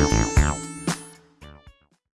Thank you.